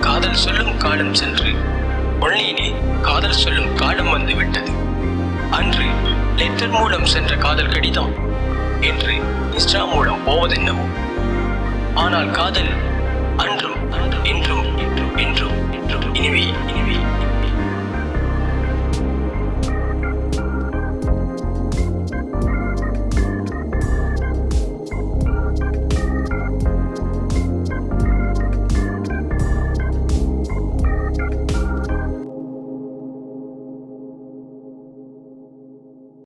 காதல் சொல்லும் காலம் சென்று கொள்ளையிலே காதல் சொல்லும் காலம் வந்துவிட்டது. அன்று லெட்டர் மூலம் சென்ற காதல் கடிதம் என்று இன்ஸ்டா மூலம் போவதென்னவோ? ஆனால் காதல் அன்றும்